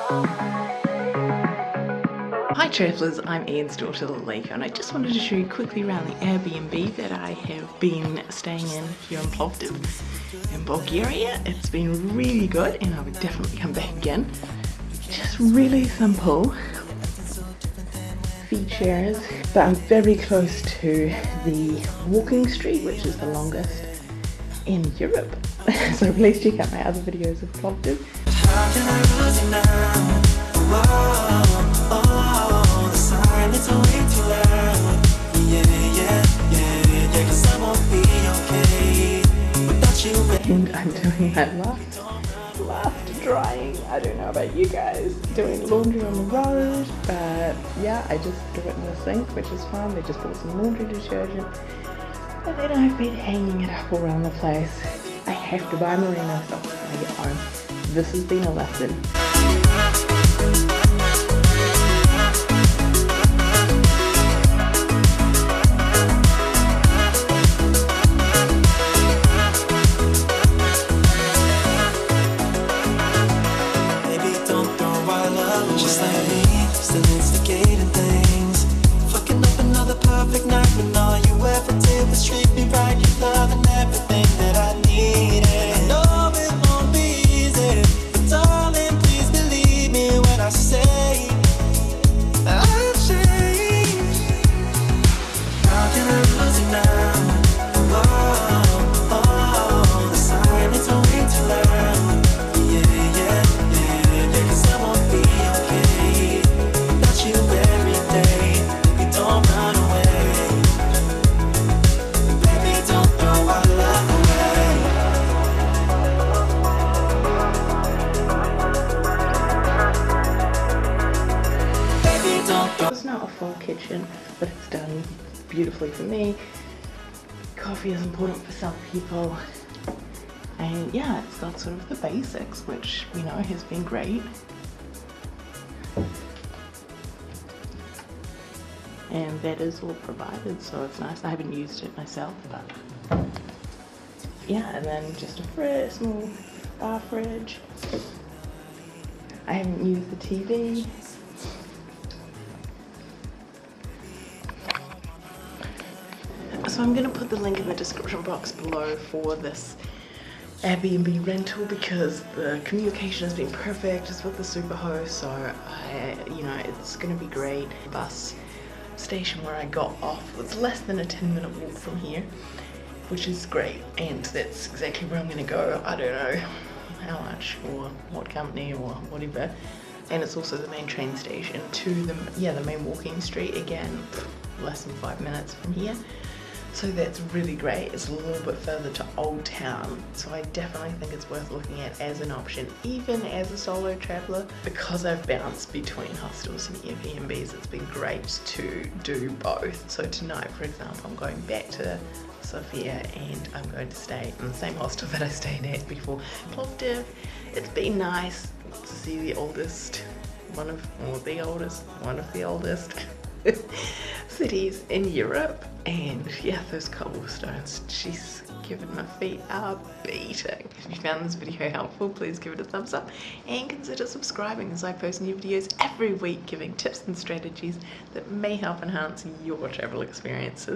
Hi travellers, I'm Ian's daughter Lalika and I just wanted to show you quickly around the Airbnb that I have been staying in here in Plovdiv in Bulgaria. It's been really good and I would definitely come back again. Just really simple features but I'm very close to the walking street which is the longest in Europe. so please check out my other videos of Plovdiv. I'm doing my last, last drying. I don't know about you guys, doing laundry on the road, but yeah, I just do it in the sink, which is fine. They just bought some laundry detergent. And then I've been hanging it up around the place. I have to buy merino socks This has been a lesson. It's not a full kitchen, but it's done beautifully for me. Coffee is important for some people. And yeah, it's got sort of the basics, which, you know, has been great. And that is all provided, so it's nice. I haven't used it myself, but yeah, and then just a fridge, small bar fridge. I haven't used the TV. So I'm to put the link in the description box below for this Airbnb rental because the communication has been perfect just with the superhost so I, you know it's to be great. Bus station where I got off was less than a 10 minute walk from here which is great and that's exactly where I'm to go. I don't know how much or what company or whatever and it's also the main train station to the yeah the main walking street again less than five minutes from here so that's really great. It's a little bit further to Old Town, so I definitely think it's worth looking at as an option, even as a solo traveller. Because I've bounced between hostels and Airbnbs, it's been great to do both. So tonight, for example, I'm going back to Sofia and I'm going to stay in the same hostel that I stayed at before Plovdiv. It's been nice to see the oldest, one of, or the oldest, one of the oldest cities in Europe and yeah those cobblestones she's given my feet a beating. If you found this video helpful please give it a thumbs up and consider subscribing as I post new videos every week giving tips and strategies that may help enhance your travel experiences